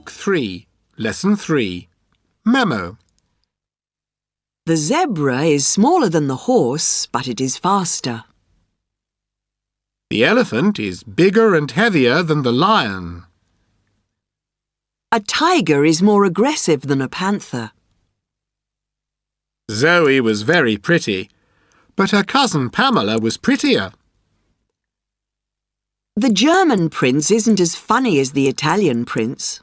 Book 3, Lesson 3. Memo. The zebra is smaller than the horse, but it is faster. The elephant is bigger and heavier than the lion. A tiger is more aggressive than a panther. Zoe was very pretty, but her cousin Pamela was prettier. The German prince isn't as funny as the Italian prince.